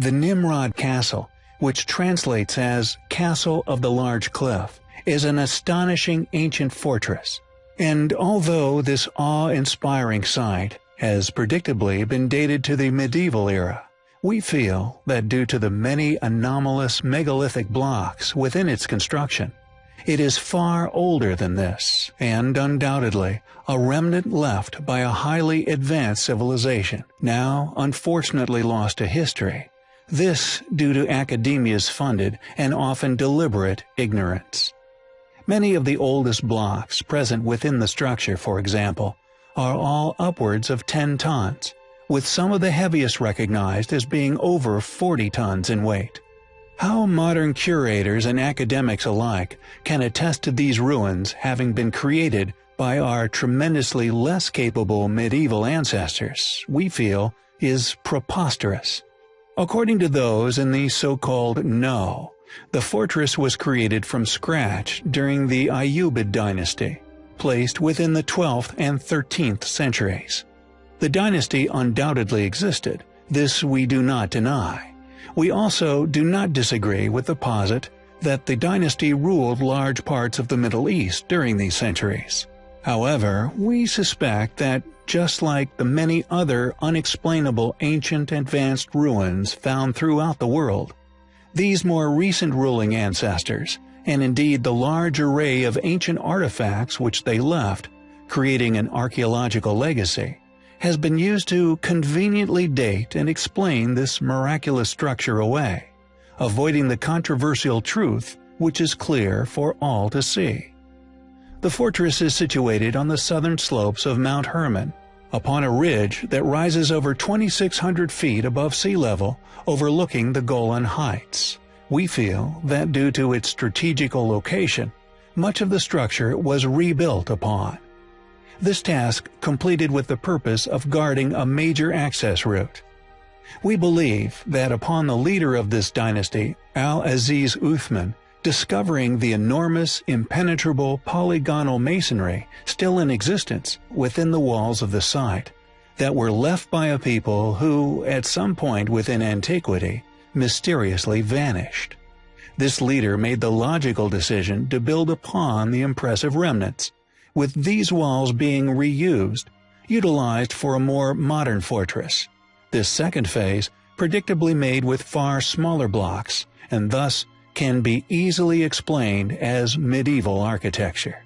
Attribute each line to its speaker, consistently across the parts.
Speaker 1: The Nimrod Castle, which translates as Castle of the Large Cliff, is an astonishing ancient fortress. And although this awe-inspiring site has predictably been dated to the medieval era, we feel that due to the many anomalous megalithic blocks within its construction, it is far older than this, and undoubtedly a remnant left by a highly advanced civilization, now unfortunately lost to history. This due to academia's funded and often deliberate ignorance. Many of the oldest blocks present within the structure, for example, are all upwards of 10 tons, with some of the heaviest recognized as being over 40 tons in weight. How modern curators and academics alike can attest to these ruins having been created by our tremendously less capable medieval ancestors, we feel, is preposterous. According to those in the so-called know, the fortress was created from scratch during the Ayyubid dynasty, placed within the 12th and 13th centuries. The dynasty undoubtedly existed, this we do not deny. We also do not disagree with the posit that the dynasty ruled large parts of the Middle East during these centuries. However, we suspect that just like the many other unexplainable ancient advanced ruins found throughout the world, these more recent ruling ancestors, and indeed the large array of ancient artifacts which they left, creating an archaeological legacy, has been used to conveniently date and explain this miraculous structure away, avoiding the controversial truth which is clear for all to see. The fortress is situated on the southern slopes of Mount Hermon, upon a ridge that rises over 2,600 feet above sea level overlooking the Golan Heights. We feel that due to its strategical location, much of the structure was rebuilt upon. This task completed with the purpose of guarding a major access route. We believe that upon the leader of this dynasty, Al-Aziz Uthman, discovering the enormous, impenetrable polygonal masonry still in existence within the walls of the site, that were left by a people who, at some point within antiquity, mysteriously vanished. This leader made the logical decision to build upon the impressive remnants, with these walls being reused, utilized for a more modern fortress. This second phase predictably made with far smaller blocks, and thus can be easily explained as medieval architecture.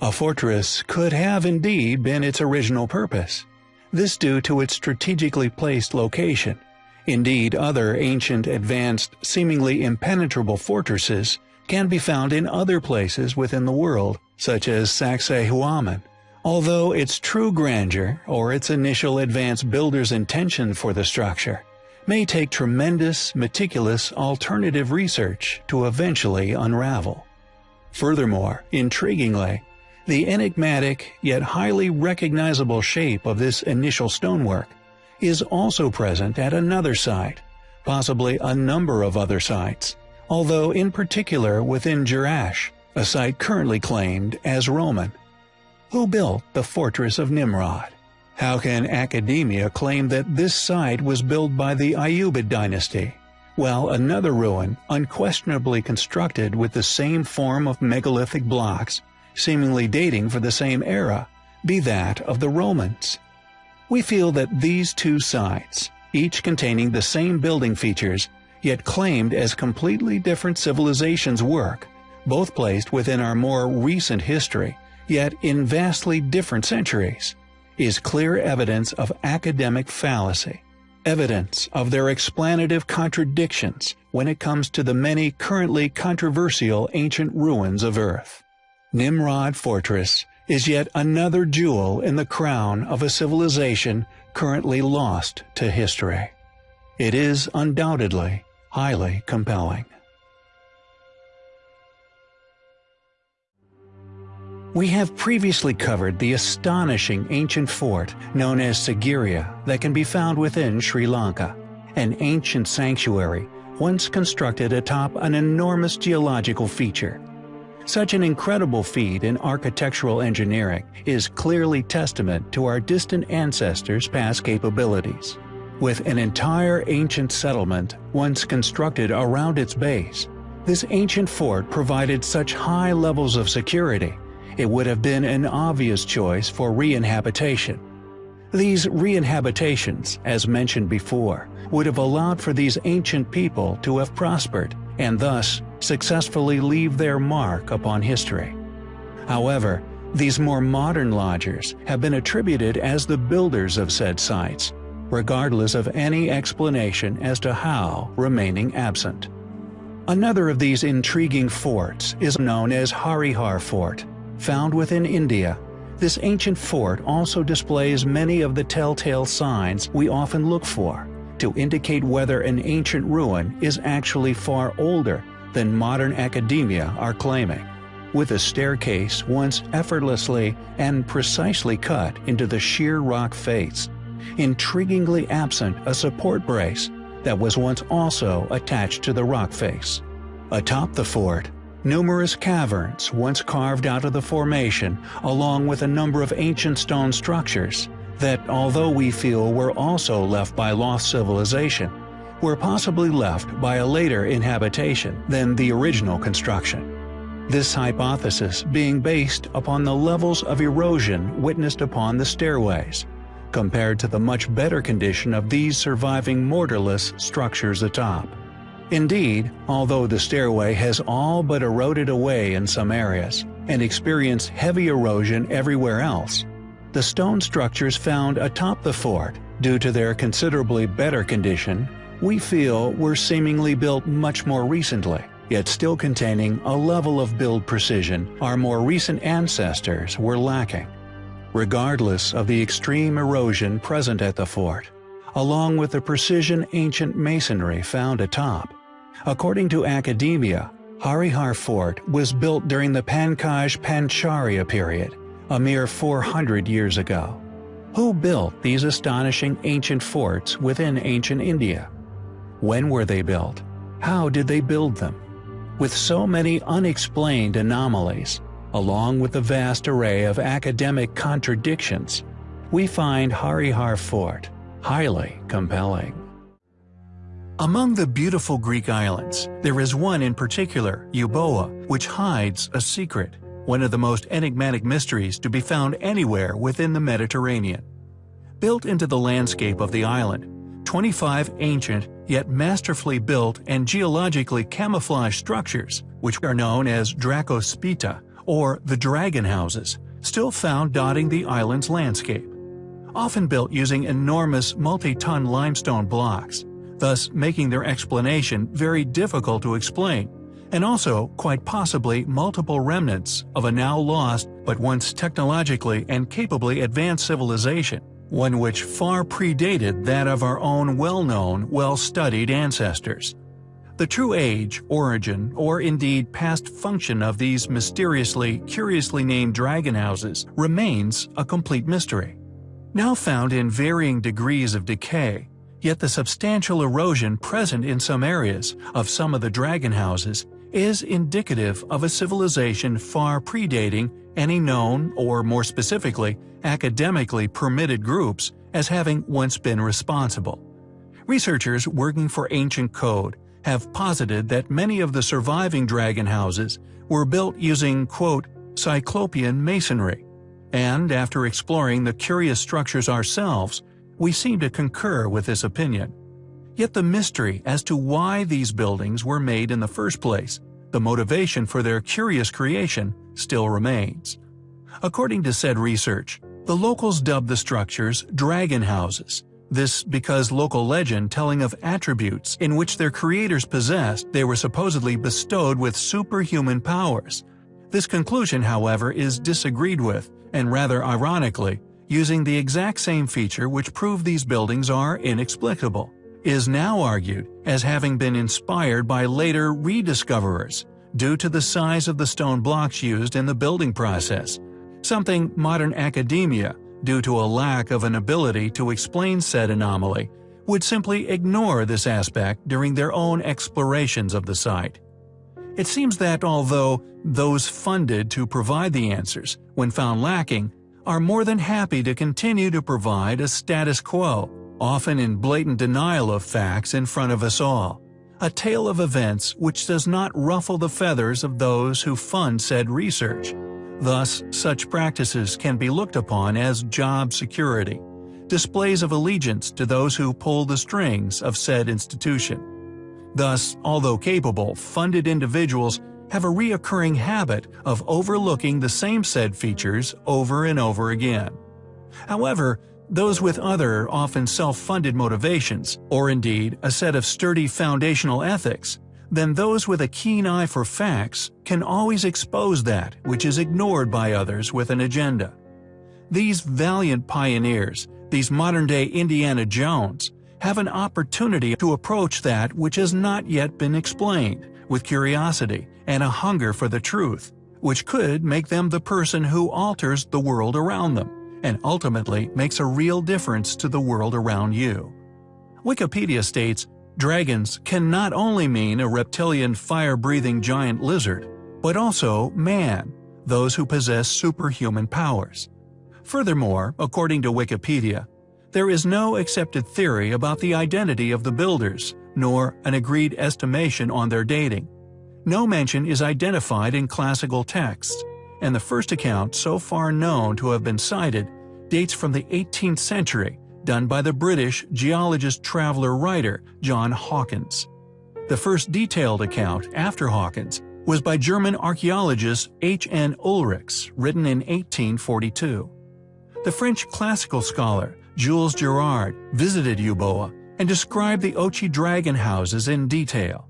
Speaker 1: A fortress could have indeed been its original purpose, this due to its strategically placed location. Indeed, other ancient, advanced, seemingly impenetrable fortresses can be found in other places within the world, such as Sacsayhuaman. Although its true grandeur, or its initial advanced builder's intention for the structure, may take tremendous, meticulous alternative research to eventually unravel. Furthermore, intriguingly, the enigmatic yet highly recognizable shape of this initial stonework is also present at another site, possibly a number of other sites, although in particular within Jerash, a site currently claimed as Roman. Who built the fortress of Nimrod? How can academia claim that this site was built by the Ayyubid dynasty, while another ruin, unquestionably constructed with the same form of megalithic blocks, seemingly dating for the same era, be that of the Romans? We feel that these two sites, each containing the same building features, yet claimed as completely different civilizations work, both placed within our more recent history, yet in vastly different centuries, is clear evidence of academic fallacy, evidence of their explanative contradictions when it comes to the many currently controversial ancient ruins of Earth. Nimrod Fortress is yet another jewel in the crown of a civilization currently lost to history. It is undoubtedly highly compelling. We have previously covered the astonishing ancient fort known as Sigiriya that can be found within Sri Lanka, an ancient sanctuary once constructed atop an enormous geological feature. Such an incredible feat in architectural engineering is clearly testament to our distant ancestors' past capabilities. with an entire ancient settlement once constructed around its base. This ancient fort provided such high levels of security, it would have been an obvious choice for re-inhabitation. These re-inhabitations, as mentioned before, would have allowed for these ancient people to have prospered and thus successfully leave their mark upon history. However, these more modern lodgers have been attributed as the builders of said sites, regardless of any explanation as to how remaining absent. Another of these intriguing forts is known as Harihar Fort, found within India. This ancient fort also displays many of the telltale signs we often look for to indicate whether an ancient ruin is actually far older than modern academia are claiming with a staircase once effortlessly and precisely cut into the sheer rock face, intriguingly absent a support brace that was once also attached to the rock face. Atop the fort, numerous caverns once carved out of the formation along with a number of ancient stone structures that although we feel were also left by lost civilization, were possibly left by a later inhabitation than the original construction. This hypothesis being based upon the levels of erosion witnessed upon the stairways, compared to the much better condition of these surviving mortarless structures atop. Indeed, although the stairway has all but eroded away in some areas, and experienced heavy erosion everywhere else, the stone structures found atop the fort, due to their considerably better condition, we feel were seemingly built much more recently yet still containing a level of build precision our more recent ancestors were lacking. Regardless of the extreme erosion present at the fort, along with the precision ancient masonry found atop, according to academia, Harihar Fort was built during the Pankaj Pancharya period, a mere 400 years ago. Who built these astonishing ancient forts within ancient India? When were they built? How did they build them? With so many unexplained anomalies, along with the vast array of academic contradictions, we find Harihar Fort highly compelling. Among the beautiful Greek islands, there is one in particular, Euboea, which hides a secret, one of the most enigmatic mysteries to be found anywhere within the Mediterranean. Built into the landscape of the island, 25 ancient yet masterfully built and geologically camouflaged structures, which are known as Dracospita or the Dragon Houses, still found dotting the island's landscape. Often built using enormous multi-ton limestone blocks, thus making their explanation very difficult to explain, and also quite possibly multiple remnants of a now lost but once technologically and capably advanced civilization one which far predated that of our own well-known, well-studied ancestors. The true age, origin, or indeed past function of these mysteriously, curiously named dragon houses remains a complete mystery. Now found in varying degrees of decay, yet the substantial erosion present in some areas of some of the dragon houses is indicative of a civilization far predating any known, or more specifically, academically permitted groups as having once been responsible. Researchers working for Ancient Code have posited that many of the surviving dragon houses were built using, quote, cyclopean masonry, and after exploring the curious structures ourselves, we seem to concur with this opinion. Yet the mystery as to why these buildings were made in the first place, the motivation for their curious creation, still remains. According to said research, the locals dubbed the structures dragon houses, this because local legend telling of attributes in which their creators possessed they were supposedly bestowed with superhuman powers. This conclusion, however, is disagreed with, and rather ironically, using the exact same feature which proved these buildings are inexplicable, is now argued as having been inspired by later rediscoverers due to the size of the stone blocks used in the building process, something modern academia, due to a lack of an ability to explain said anomaly, would simply ignore this aspect during their own explorations of the site. It seems that although those funded to provide the answers, when found lacking, are more than happy to continue to provide a status quo, often in blatant denial of facts in front of us all, a tale of events which does not ruffle the feathers of those who fund said research. Thus, such practices can be looked upon as job security, displays of allegiance to those who pull the strings of said institution. Thus, although capable, funded individuals have a reoccurring habit of overlooking the same said features over and over again. However, those with other, often self-funded motivations, or indeed a set of sturdy foundational ethics, then those with a keen eye for facts can always expose that which is ignored by others with an agenda. These valiant pioneers, these modern-day Indiana Jones, have an opportunity to approach that which has not yet been explained, with curiosity and a hunger for the truth, which could make them the person who alters the world around them, and ultimately makes a real difference to the world around you. Wikipedia states, Dragons can not only mean a reptilian fire-breathing giant lizard, but also man, those who possess superhuman powers. Furthermore, according to Wikipedia, there is no accepted theory about the identity of the builders, nor an agreed estimation on their dating. No mention is identified in classical texts, and the first account so far known to have been cited dates from the 18th century, done by the British geologist-traveler-writer John Hawkins. The first detailed account after Hawkins was by German archaeologist H. N. Ulrichs, written in 1842. The French classical scholar Jules Girard visited Euboea and described the Ochi dragon houses in detail.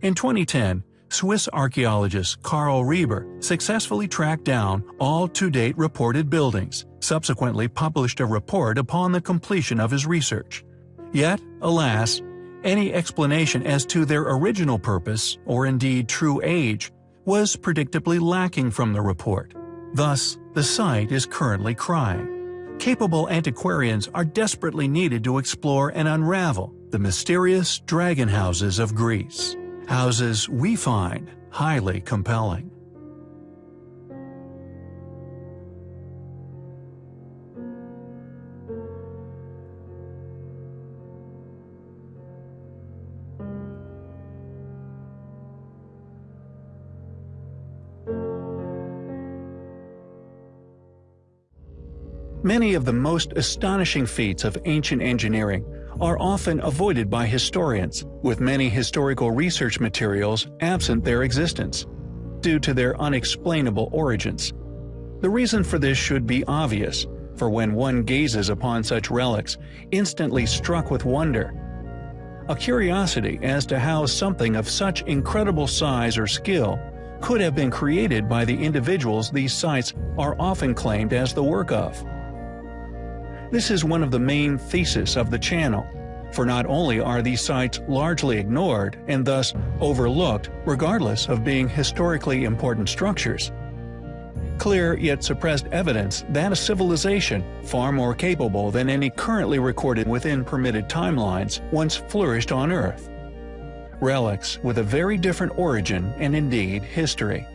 Speaker 1: In 2010, Swiss archaeologist Karl Reber successfully tracked down all to-date reported buildings, subsequently published a report upon the completion of his research. Yet, alas, any explanation as to their original purpose, or indeed true age, was predictably lacking from the report. Thus, the site is currently crying. Capable antiquarians are desperately needed to explore and unravel the mysterious dragon houses of Greece. Houses we find highly compelling. Many of the most astonishing feats of ancient engineering are often avoided by historians, with many historical research materials absent their existence, due to their unexplainable origins. The reason for this should be obvious, for when one gazes upon such relics, instantly struck with wonder, a curiosity as to how something of such incredible size or skill could have been created by the individuals these sites are often claimed as the work of. This is one of the main theses of the channel, for not only are these sites largely ignored and thus overlooked regardless of being historically important structures, clear yet suppressed evidence that a civilization far more capable than any currently recorded within permitted timelines once flourished on Earth. Relics with a very different origin and indeed history.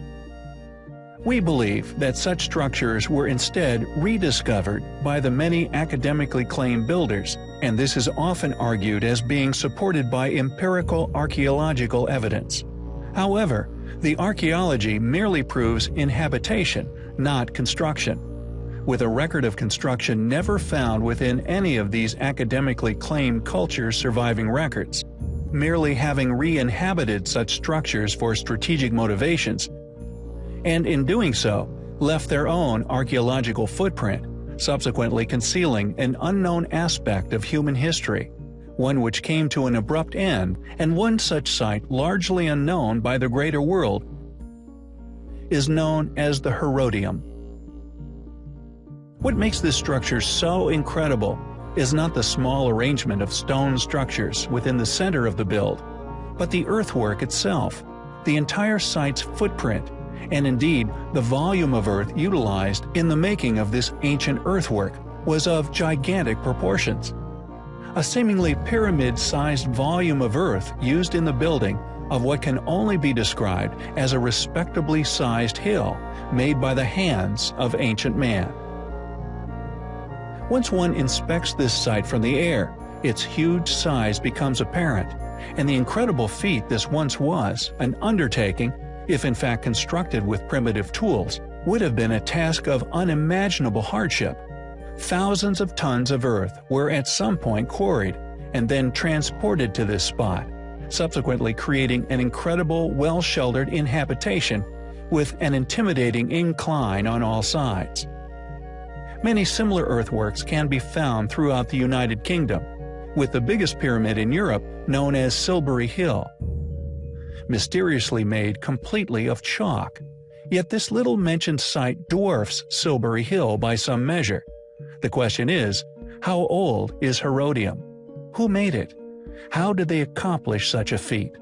Speaker 1: We believe that such structures were instead rediscovered by the many academically claimed builders, and this is often argued as being supported by empirical archaeological evidence. However, the archaeology merely proves inhabitation, not construction. With a record of construction never found within any of these academically claimed cultures' surviving records, merely having re-inhabited such structures for strategic motivations and in doing so, left their own archaeological footprint, subsequently concealing an unknown aspect of human history, one which came to an abrupt end, and one such site largely unknown by the greater world is known as the Herodium. What makes this structure so incredible is not the small arrangement of stone structures within the center of the build, but the earthwork itself, the entire site's footprint, and indeed the volume of earth utilized in the making of this ancient earthwork was of gigantic proportions. A seemingly pyramid-sized volume of earth used in the building of what can only be described as a respectably sized hill made by the hands of ancient man. Once one inspects this site from the air, its huge size becomes apparent, and the incredible feat this once was, an undertaking, if in fact constructed with primitive tools, would have been a task of unimaginable hardship. Thousands of tons of earth were at some point quarried and then transported to this spot, subsequently creating an incredible well-sheltered inhabitation with an intimidating incline on all sides. Many similar earthworks can be found throughout the United Kingdom, with the biggest pyramid in Europe known as Silbury Hill. Mysteriously made completely of chalk, yet this little mentioned site dwarfs Silbury Hill by some measure. The question is, how old is Herodium? Who made it? How did they accomplish such a feat?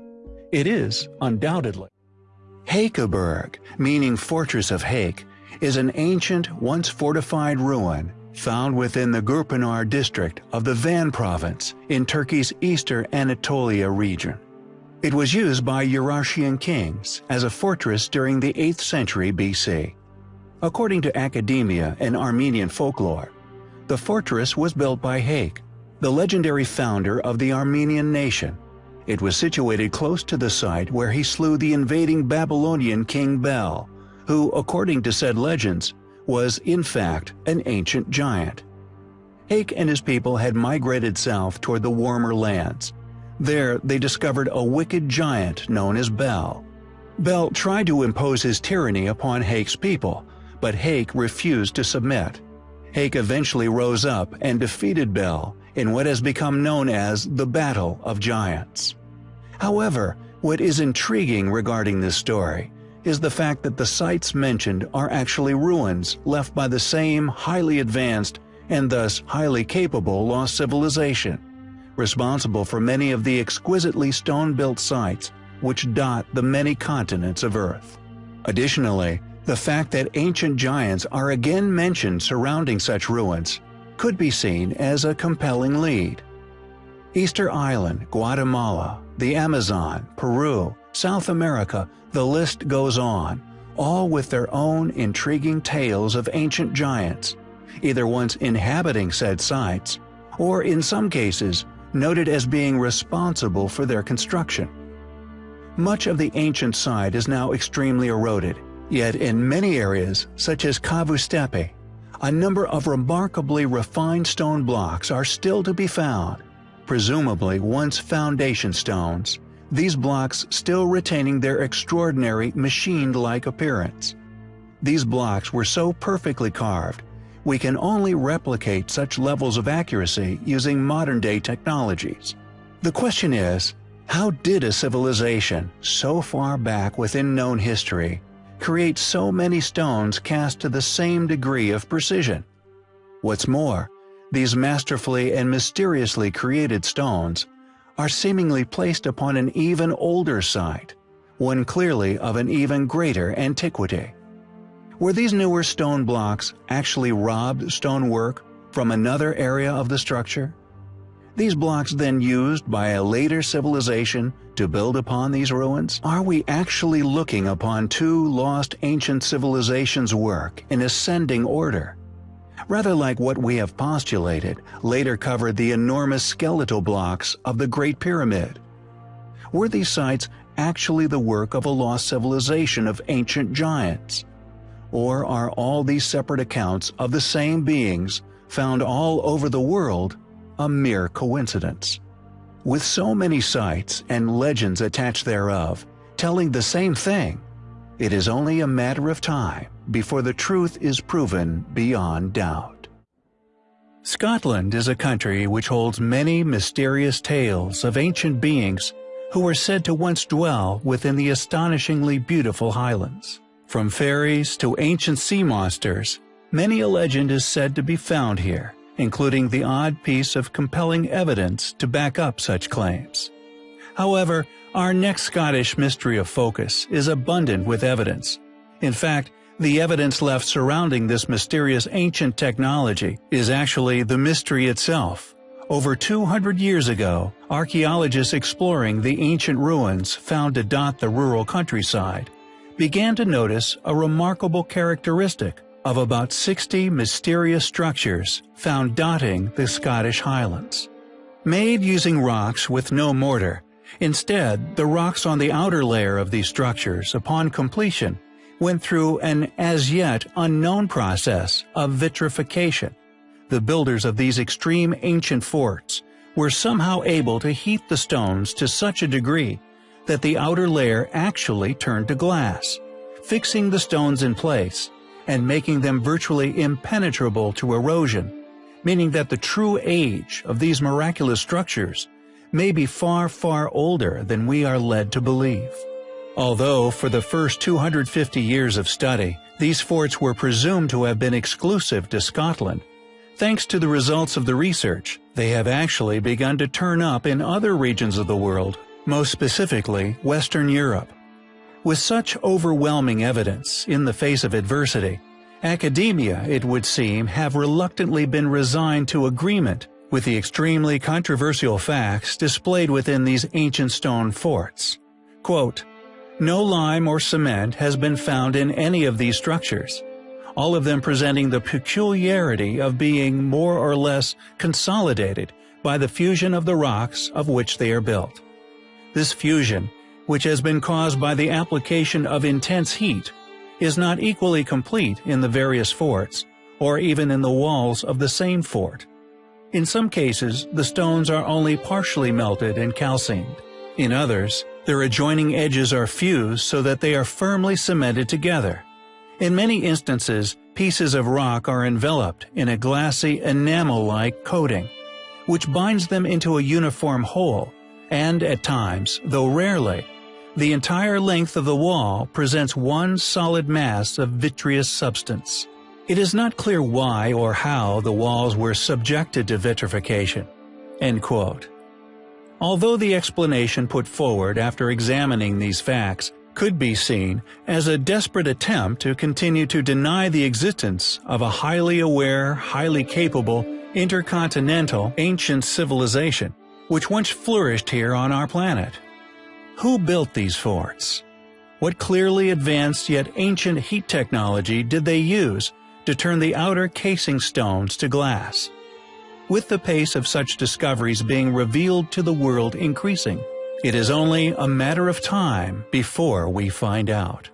Speaker 1: It is, undoubtedly. Hakeburg, meaning Fortress of Hake, is an ancient, once fortified ruin found within the Gürpınar district of the Van province in Turkey's eastern Anatolia region. It was used by Urartian kings as a fortress during the 8th century BC. According to academia and Armenian folklore, the fortress was built by Hake, the legendary founder of the Armenian nation. It was situated close to the site where he slew the invading Babylonian king Bel, who, according to said legends, was in fact an ancient giant. Hake and his people had migrated south toward the warmer lands. There they discovered a wicked giant known as Bel. Bel tried to impose his tyranny upon Hake's people, but Hake refused to submit. Hake eventually rose up and defeated Bel in what has become known as the Battle of Giants. However, what is intriguing regarding this story is the fact that the sites mentioned are actually ruins left by the same highly advanced and thus highly capable lost civilization, responsible for many of the exquisitely stone-built sites which dot the many continents of Earth. Additionally, the fact that ancient giants are again mentioned surrounding such ruins could be seen as a compelling lead. Easter Island, Guatemala, the Amazon, Peru, South America, the list goes on, all with their own intriguing tales of ancient giants, either once inhabiting said sites, or in some cases, noted as being responsible for their construction. Much of the ancient site is now extremely eroded, yet in many areas, such as Çavuştepe, a number of remarkably refined stone blocks are still to be found, presumably once foundation stones, these blocks still retaining their extraordinary machined-like appearance. These blocks were so perfectly carved, we can only replicate such levels of accuracy using modern-day technologies. The question is, how did a civilization so far back within known history create so many stones cast to the same degree of precision? What's more, these masterfully and mysteriously created stones are seemingly placed upon an even older site, one clearly of an even greater antiquity. Were these newer stone blocks actually robbed stonework from another area of the structure? These blocks then used by a later civilization to build upon these ruins? Are we actually looking upon two lost ancient civilizations' work in ascending order? rather like what we have postulated, later covered the enormous skeletal blocks of the Great Pyramid. Were these sites actually the work of a lost civilization of ancient giants? Or are all these separate accounts of the same beings found all over the world a mere coincidence? With so many sites and legends attached thereof, telling the same thing, it is only a matter of time before the truth is proven beyond doubt. Scotland is a country which holds many mysterious tales of ancient beings who were said to once dwell within the astonishingly beautiful Highlands. From fairies to ancient sea monsters, many a legend is said to be found here, including the odd piece of compelling evidence to back up such claims. However, our next Scottish mystery of focus is abundant with evidence. In fact, the evidence left surrounding this mysterious ancient technology is actually the mystery itself. Over 200 years ago, archaeologists exploring the ancient ruins found to dot the rural countryside began to notice a remarkable characteristic of about 60 mysterious structures found dotting the Scottish Highlands. Made using rocks with no mortar, instead, the rocks on the outer layer of these structures, upon completion, went through an as yet unknown process of vitrification. The builders of these extreme ancient forts were somehow able to heat the stones to such a degree that the outer layer actually turned to glass, fixing the stones in place and making them virtually impenetrable to erosion, meaning that the true age of these miraculous structures may be far, far older than we are led to believe. Although for the first 250 years of study, these forts were presumed to have been exclusive to Scotland, thanks to the results of the research, they have actually begun to turn up in other regions of the world, most specifically Western Europe. With such overwhelming evidence in the face of adversity, academia, it would seem, have reluctantly been resigned to agreement with the extremely controversial facts displayed within these ancient stone forts. Quote, no lime or cement has been found in any of these structures, all of them presenting the peculiarity of being more or less consolidated by the fusion of the rocks of which they are built. This fusion which has been caused by the application of intense heat, is not equally complete in the various forts, or even in the walls of the same fort. In some cases, the stones are only partially melted and calcined. In others, their adjoining edges are fused so that they are firmly cemented together. In many instances, pieces of rock are enveloped in a glassy enamel-like coating, which binds them into a uniform whole, and at times, though rarely, the entire length of the wall presents one solid mass of vitreous substance. It is not clear why or how the walls were subjected to vitrification. Although the explanation put forward after examining these facts could be seen as a desperate attempt to continue to deny the existence of a highly aware, highly capable, intercontinental, ancient civilization, which once flourished here on our planet. Who built these forts? What clearly advanced yet ancient heat technology did they use to turn the outer casing stones to glass? With the pace of such discoveries being revealed to the world increasing, it is only a matter of time before we find out.